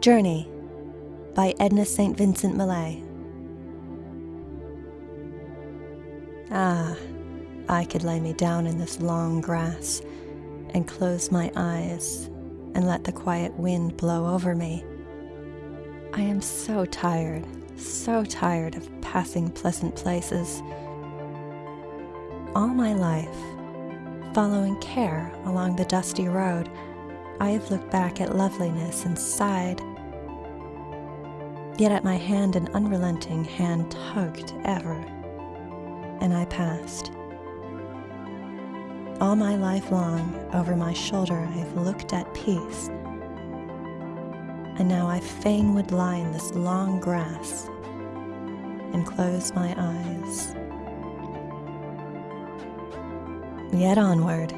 Journey by Edna St. Vincent Millay. Ah, I could lay me down in this long grass and close my eyes and let the quiet wind blow over me. I am so tired, so tired of passing pleasant places. All my life, following care along the dusty road, I have looked back at loveliness and sighed. Yet at my hand an unrelenting hand tugged ever, and I passed. All my life long, over my shoulder, I've looked at peace. And now I fain would lie in this long grass and close my eyes. Yet onward,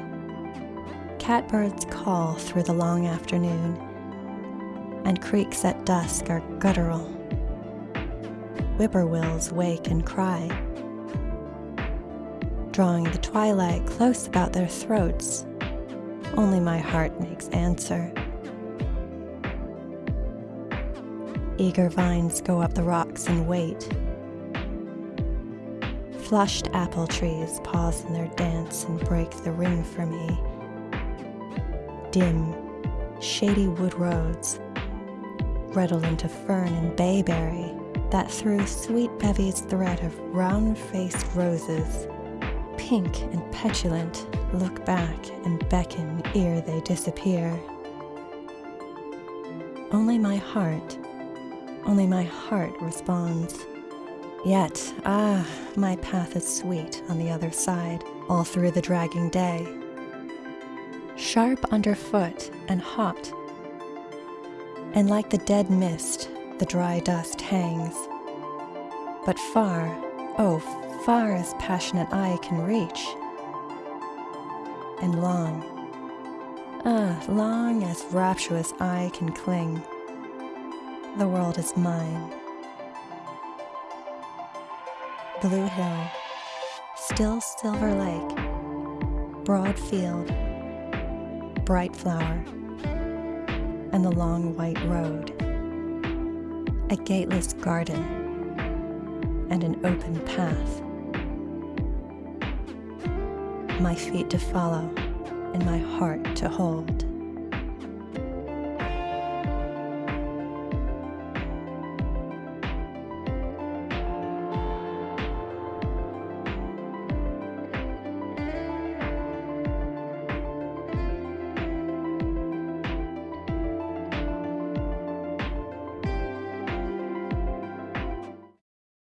Catbirds call through the long afternoon, and creeks at dusk are guttural. Whippoorwills wake and cry, drawing the twilight close about their throats. Only my heart makes answer. Eager vines go up the rocks and wait. Flushed apple trees pause in their dance and break the ring for me dim, shady wood roads, redolent into fern and bayberry, that through sweet bevy's thread of round-faced roses, pink and petulant, look back and beckon ere they disappear. Only my heart, only my heart responds. Yet, ah, my path is sweet on the other side, all through the dragging day sharp underfoot and hot. And like the dead mist, the dry dust hangs. But far, oh, far as passionate eye can reach. And long, ah, long as rapturous eye can cling. The world is mine. Blue Hill, still Silver Lake, broad field, bright flower, and the long white road, a gateless garden, and an open path. My feet to follow, and my heart to hold.